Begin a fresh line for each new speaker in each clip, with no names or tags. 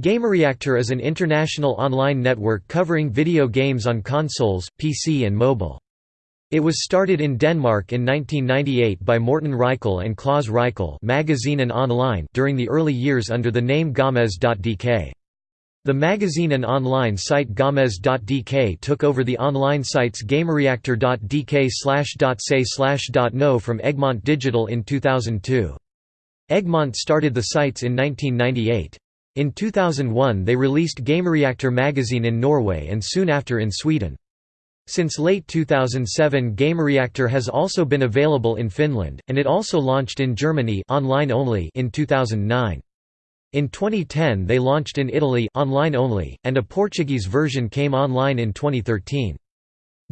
Gamereactor is an international online network covering video games on consoles, PC and mobile. It was started in Denmark in 1998 by Morten Reichl and Klaus Reichl magazine and online during the early years under the name Gamez.dk. The magazine and online site Gamez.dk took over the online sites gamereactor.dk/.say/.no from Egmont Digital in 2002. Egmont started the sites in 1998. In 2001 they released Gamereactor magazine in Norway and soon after in Sweden. Since late 2007 Gamereactor has also been available in Finland, and it also launched in Germany online only in 2009. In 2010 they launched in Italy online only, and a Portuguese version came online in 2013.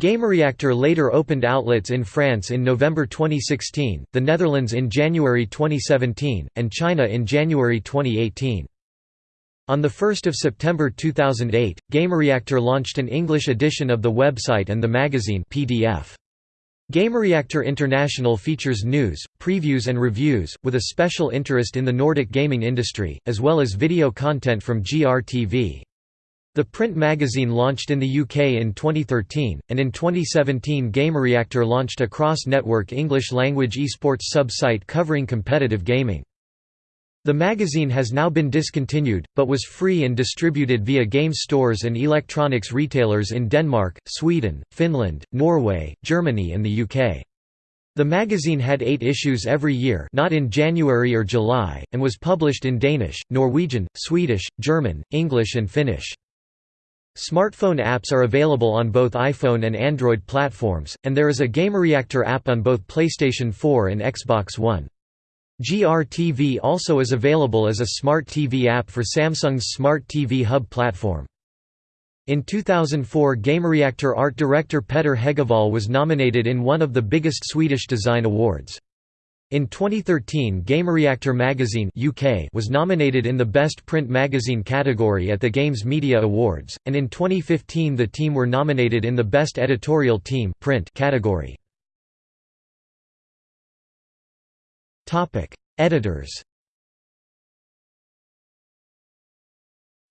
Gamereactor later opened outlets in France in November 2016, the Netherlands in January 2017, and China in January 2018. On 1 September 2008, Gamereactor launched an English edition of the website and the magazine PDF. Gamereactor International features news, previews and reviews, with a special interest in the Nordic gaming industry, as well as video content from GRTV. The print magazine launched in the UK in 2013, and in 2017 Gamereactor launched a cross-network English-language esports sub-site covering competitive gaming. The magazine has now been discontinued, but was free and distributed via game stores and electronics retailers in Denmark, Sweden, Finland, Norway, Germany and the UK. The magazine had eight issues every year not in January or July, and was published in Danish, Norwegian, Swedish, German, English and Finnish. Smartphone apps are available on both iPhone and Android platforms, and there is a Gamereactor app on both PlayStation 4 and Xbox One. GRTV also is available as a smart TV app for Samsung's Smart TV Hub platform. In 2004 Gamereactor art director Petter Hegevall was nominated in one of the biggest Swedish design awards. In 2013 Gamereactor magazine UK was nominated in the Best Print Magazine category at the Games Media Awards, and in 2015 the team were nominated in the Best Editorial Team print category. Topic: Editors.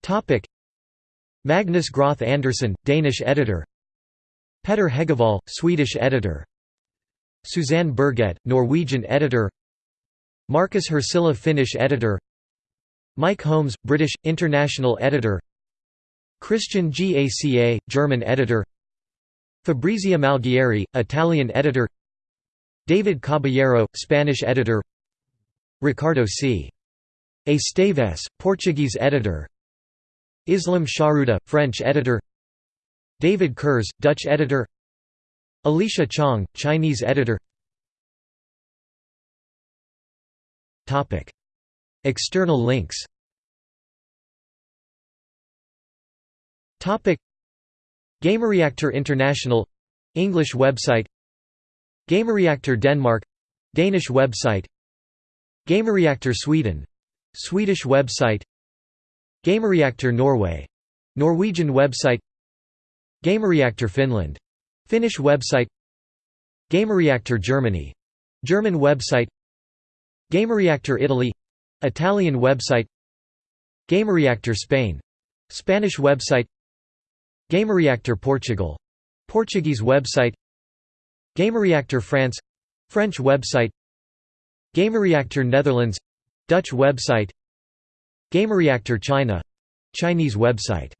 Topic: Magnus Groth Andersen, Danish editor. Petter Hegevall, Swedish editor. Suzanne Berget, Norwegian editor. Markus Hirsilä, Finnish editor. Mike Holmes, British international editor. Christian Gaca, German editor. Fabrizia Malgieri, Italian editor. David Caballero, Spanish editor. Ricardo C. Esteves, Portuguese editor. Islam Sharuda, French editor. David Kurz, Dutch editor. Alicia Chong, Chinese editor. External links. Gamereactor International. English website Gamereactor Denmark Danish website Gamereactor Sweden Swedish website Gamereactor Norway Norwegian website Gamereactor Finland Finnish website Gamereactor Germany German website Gamereactor Italy Italian website Gamereactor Spain Spanish website Gamereactor Portugal Portuguese website Gamereactor France French website Gamereactor Netherlands Dutch website Gamereactor China Chinese website